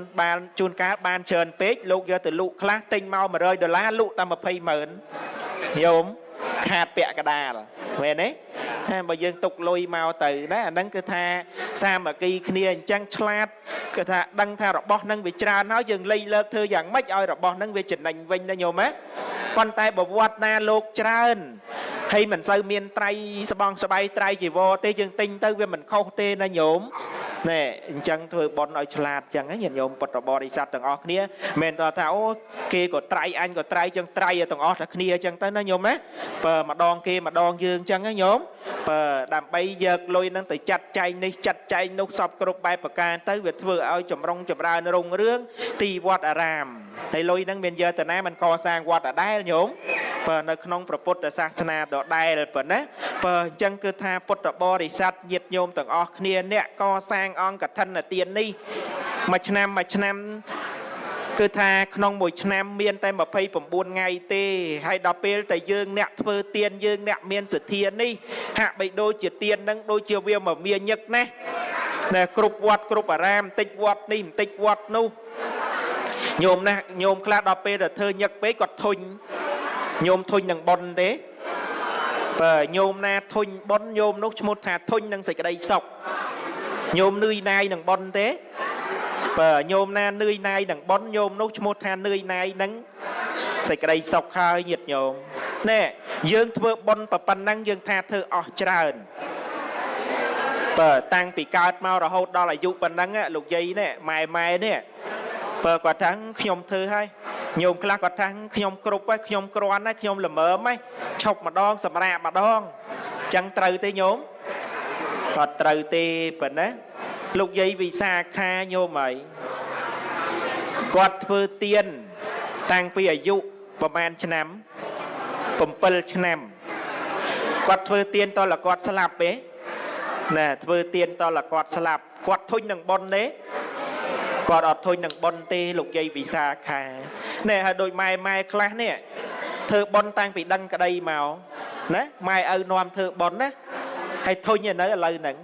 នបានជួនកាលបានច្រើនពេកលោកយកទៅលក់ខ្លះទិញមក100ដុល្លារលក់តែ20ម៉ឺនញោមខាតពាក់កដាលមែនទេតែបើយើងទុកលុយមកទៅណាអាហ្នឹងគឺថាសាមគ្គីគ្នាអញ្ចឹងឆ្លាតគឺថាដឹងថារបស់ហ្នឹងវាច្រើនហើយយើងលៃលើកធ្វើយ៉ាងម៉េចឲ្យរបស់ហ្នឹងវាចំណេញវិញណាញោមណាប៉ុន្តែបវត្តណាលោកច្រើន ហើយមិនសូវមានត្រៃស្បងស្បៃត្រៃជីវរទេយើងទិញទៅវាមិនខុសទេណាញោមណែអញ្ចឹងធ្វើបន់ឲ្យឆ្លាតអញ្ចឹងញាតិញោមពុទ្ធបរិស័ទទាំងអស់គ្នាមិនតថាអូគេក៏ត្រៃអញក៏ត្រៃអញ្ចឹងត្រៃទាំងអស់តែគ្នាអញ្ចឹងទៅណាញោមណាបើម្ដងគេម្ដងយើងអញ្ចឹងណាញោមបើដើម្បីយកលុយហ្នឹងទៅចាត់ចែងនេះចាត់ចែងនោះសពគ្រប់បែបប្រការទៅវាធ្វើឲ្យចម្រុងចម្រើនរុងរឿងទីវត្តអារាមហើយលុយហ្នឹងមានយកទៅណាមិនកសាងវត្តដដែលញោម បើនៅក្នុងព្រះពុទ្ធសាសនាដដែលប៉ុណ្ណាបើអញ្ចឹងគឺថាពុទ្ធបរិស័ទញាតិញោមទាំងអស់គ្នាអ្នកកសាងអង្គកឋិនទាននេះមួយឆ្នាំមួយឆ្នាំគឺថាក្នុងមួយឆ្នាំមានតែ29ថ្ងៃទេហើយដល់ពេលតែយើងអ្នកធ្វើទៀនយើងអ្នកមានសទ្ធានេះហាក់បីដូចជាទៀននឹងដូចជាវាមកមានញឹកណាស់ណែគ្រប់វត្តគ្រប់អារាមបន្តិចវត្តនេះបន្តិចវត្តនោះញោមណាញោមខ្លះដល់ពេលទៅធ្វើញឹកពេកគាត់ធុញ ញោមធុញនឹងប៉ុនទេបើញោមណាធុញប៉ុនញោមនោះឈ្មោះថាធុញនឹងសេចក្តីសុខញោមនឿយណាយនឹងប៉ុនទេបើញោមណានឿយណាយនឹងប៉ុនញោមនោះឈ្មោះថានឿយណាយនឹងសេចក្តីសុខហើយញាតិញោមណែយើងធ្វើប៉ុនប៉ុណ្ណឹងយើងថាធ្វើអស់ច្រើនបើតាំងពីកើតមករហូតដល់អាយុប៉ុណ្ណឹងលោកយាយនេះម៉ែម៉ែនេះបើគាត់ថាខ្ញុំធ្វើហើយ ញោមខ្លះគាត់ថាខ្ញុំគ្រប់ហើយខ្ញុំគ្រាន់ហើយខ្ញុំល្មើមហើយឈប់ម្ដងសម្រាកម្ដងចឹងត្រូវទេញោមគាត់ត្រូវទេប៉ុណ្ណាលោកយាយវិសាខាញោមហើយគាត់ធ្វើទៀនតាំងពីអាយុប្រហែលឆ្នាំ7ឆ្នាំគាត់ធ្វើទៀនតលគាត់ស្លាប់ទេណាធ្វើទៀនតលគាត់ស្លាប់គាត់ធុញនឹងប៉ុនទេ គាត់អត់ធុញនឹងប៉ុនទេលោកយាយវិសាខាណែហើយដូចម៉ែម៉ែខ្លះនេះធ្វើប៉ុនតាំងពីដឹងក្តីមកណាម៉ែឪនាំធ្វើប៉ុនណាហើយធុញនៅឥឡូវហ្នឹង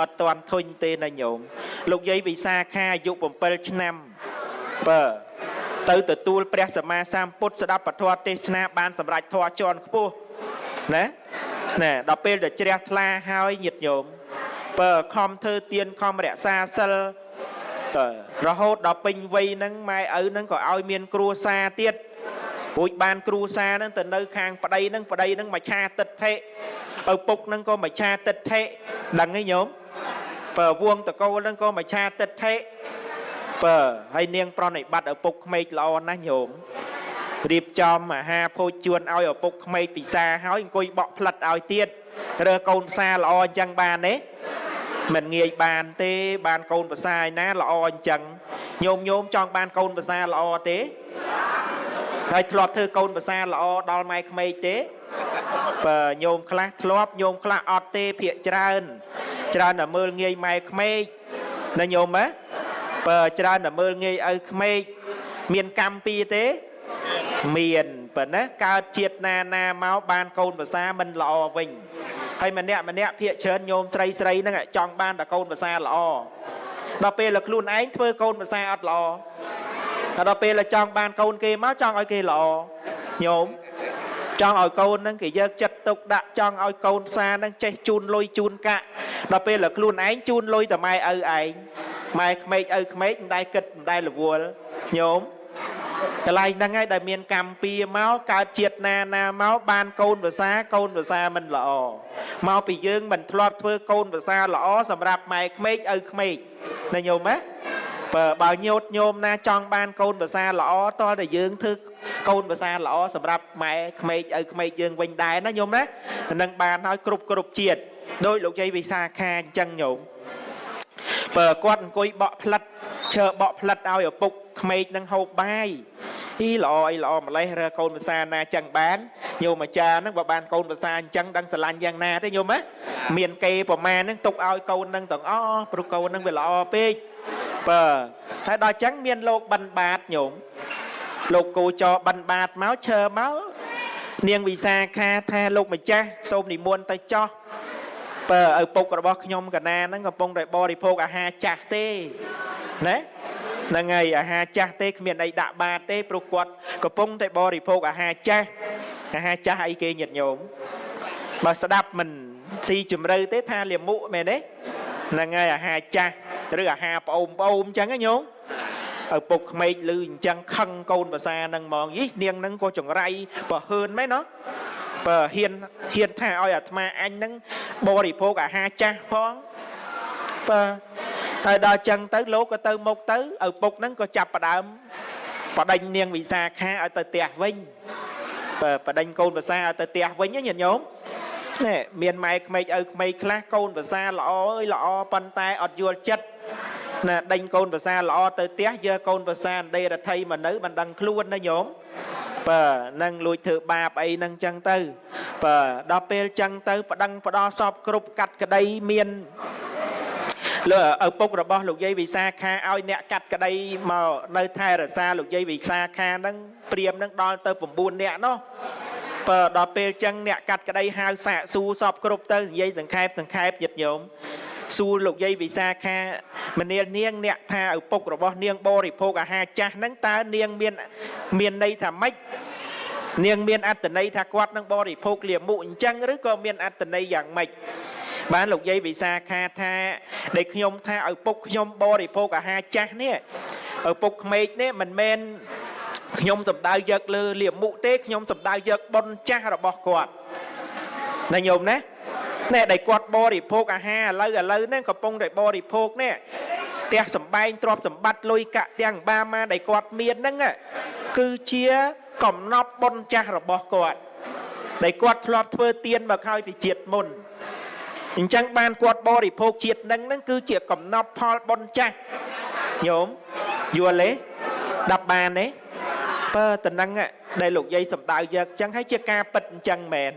អត់ទាន់ធុញទេណាញោមលោកយាយវិសាខាអាយុ7ឆ្នាំបើទៅទទួលព្រះសម្មាសម្ពុទ្ធស្ដាប់ពធទេសនាបានសម្រេចធម៌ជាន់ខ្ពស់ណាណែដល់ពេលដែលជ្រះថ្លាហើយញាតញោមបើខំធ្វើទៀនខំរក្សាសិល រហូតដល់ពេញវ័យហ្នឹងម៉ែឪហ្នឹងក៏ឲ្យមានគ្រួសារទៀតរួចបានគ្រួសារហ្នឹងទៅនៅខាងប្តីហ្នឹងប្តីហ្នឹងមកឆាទិដ្ឋិឪពុកហ្នឹងក៏មកឆាទិដ្ឋិដឹងទេញោមបើវងតកូលហ្នឹងក៏មកឆាទិដ្ឋិបើហើយនាងប្រណិប័តឪពុកក្មេកល្អណាស់ញោមរៀបចំអាហារភោជជួនឲ្យឪពុកក្មេកពិសាហើយអង្គុយបក់ផ្លិតឲ្យទៀតរើកូនផ្សារល្អអញ្ចឹងបានទេ មិនងាយបានទេបានកូនភាសាឯណាល្អអញ្ចឹងញោមញោមចង់បានកូនភាសាល្អទេហើយធ្លាប់ធ្វើកូនភាសាល្អដល់ម៉ែក្មេកទេបើញោមខ្លះធ្លាប់ញោមខ្លះអត់ទេភាកច្រើន ច្រើនតែមើលងាយម៉ែក្មេកណាញោមហ៎បើច្រើនតែមើលងាយឪក្មេកមានកម្មពីទេមានប៉ុណ្ណាកើតជាតិណាណាមកបានកូនភាសាមិនល្អវិញ ហើយម្នាក់ម្នាក់ភាកច្រើនញោមស្រីស្រីហ្នឹងចង់បានតែកូនភាសាល្អដល់ពេលតែខ្លួនឯងធ្វើកូនភាសាអត់ល្អហើយដល់ពេលចង់បានកូនគេមកចង់ឲ្យគេល្អញោមចង់ឲ្យកូនហ្នឹងគេយកចិត្តទុកដាក់ចង់ឲ្យកូនផ្សារហ្នឹងចេះជូនលុយជូនកាក់ដល់ពេលតែខ្លួនឯងជូនលុយតែម៉ែឪឯងម៉ែក្មេកឪក្មេកមិនដែលគិតមិនដែលរវល់ញោម កន្លែងហ្នឹងហើយដែលមានកម្មពៀមកកើតជាតិណាណាមកបានកូនភាសាកូនភាសាមិនល្អមកពីយើងមិនធ្លាប់ធ្វើកូនភាសាល្អសម្រាប់ម៉ែក្មេកឪក្មេកណាញោមណាបើបើញោតញោមណាចង់បានកូនភាសាល្អតើតែយើងធ្វើកូនភាសាល្អសម្រាប់ម៉ែក្មេកឪក្មេកយើងវិញដែរណាញោមណានឹងបានឲ្យគ្រប់គ្រប់ជាតិដោយលោកយាយវិសាខាអញ្ចឹងញោមបើគាត់អង្គុយបក់ផ្លិតឈើបក់ផ្លិតឲ្យឪពុក ក្មេកនឹងហូបបាយអីល្អអីល្អម្លេះរើកូនភាសាណាចឹងបានញោមអាចារ្យហ្នឹងបើបានកូនភាសាអញ្ចឹងដឹងស្រឡាញ់យ៉ាងណាទេញោមណាមានគេប្រមាណហ្នឹងទុកឲ្យកូនហ្នឹងទាំងអស់ព្រោះកូនហ្នឹងវាល្អពេកបើហើយដល់អញ្ចឹងមានលោកបិណ្ឌបាតញោមលោកគូចរបិណ្ឌបាតមកឈើមកនាងវិសាខាថាលោកម្ចាស់សូមនិមន្តទៅចោះបើឪពុករបស់ខ្ញុំកណាហ្នឹងកំពុងតែបរិភោគអាហារចាស់ទេណា ហ្នឹងហើយអាហារចាស់ទេគ្មានអីដាក់បាតទេព្រោះគាត់កំពុងតែបរិភោគអាហារចាស់អាហារចាស់អីគេញាតិញោមបើស្ដាប់មិនស៊ីជំរឿទេថាលាមុមែនទេហ្នឹងហើយអាហារចាស់ឬអាហារប្អូនប្អូនអញ្ចឹងណាញោមឪពុកក្មេកឮអញ្ចឹងខឹងកូនភាសាហ្នឹងហ្មងយីនាងហ្នឹងក៏ចង្រៃបើហឿនមែនណោះបើហ៊ានហ៊ានថាឲ្យអាត្មាអញហ្នឹងបរិភោគអាហារចាស់ផងបើ ហើយដល់ចឹងទៅលោកក៏ទៅមុខទៅឪពុកហ្នឹងក៏ចាប់ផ្ដើមបដិញនាងវិសាខាឲ្យទៅផ្ទះវិញបើបដិញកូនភាសាឲ្យទៅផ្ទះវិញណាញាតិញោមនេះមានម៉ែក្មេកឪក្មេកខ្លះកូនភាសាល្អអើយល្អប៉ុន្តែអត់យល់ចិត្តណាដេញកូនភាសាល្អទៅផ្ទះយកកូនភាសាដេរដ្ឋីមកនៅមិនដឹងខ្លួនណាញោមបើនឹងលួចធ្វើបាបអីហ្នឹងចឹងទៅបើដល់ពេលចឹងទៅ ប្តឹងផ្ដោសពគ្រប់កាត់ក្តីមាន លើឪពុករបស់លោកយាយវិសាខាឲ្យអ្នកកាត់ក្តីមកនៅថែរក្សាលោកយាយវិសាខាហ្នឹងព្រាមហ្នឹងដល់ទៅ9នាក់នោះបើដល់ពេលចឹងអ្នកកាត់ក្តីហៅសាកសួរសពគ្រប់ទៅនិយាយសង្ខេបសង្ខេបចិត្តញោមសួរលោកយាយវិសាខាមនាលនាងអ្នកថាឪពុករបស់នាងបរិភោគអាហារចាស់ហ្នឹងតើនាងមានមានន័យថាម៉េចនាងមានអត្តន័យថាគាត់នឹងបរិភោគលាមុអញ្ចឹងឬក៏មានអត្តន័យយ៉ាងម៉េច បានលោកយាយវិសាខាថាដែលខ្ញុំថាឪពុកខ្ញុំបរិភោគអាហារចាស់នេះឪពុកក្មេកនេះមិនមែនខ្ញុំសំដៅយកលើលាមុទេខ្ញុំសំដៅយកបុណ្យចាស់របស់គាត់ណាញោមណាណែដែលគាត់បរិភោគអាហារឥឡូវឥឡូវហ្នឹងកំពុងតែបរិភោគនេះផ្ទះសំបែងទ្រព្យសម្បត្តិលុយកាក់ទាំងបាម៉ាដែលគាត់មានហ្នឹងគឺជាកំណប់បុណ្យចាស់របស់គាត់ដែលគាត់ធ្លាប់ធ្វើទៀនមកហើយពីជាតិមុន អញ្ចឹងបានគាត់បរិភោគជាតិនឹងហ្នឹងគឺជាកំណប់ផលបុណ្យចាស់ញោមយល់ទេដាប់បានទេបើតំណឹងដែលលោកយាយសំដៅយកអញ្ចឹងហើយជាការពិតអញ្ចឹងមែន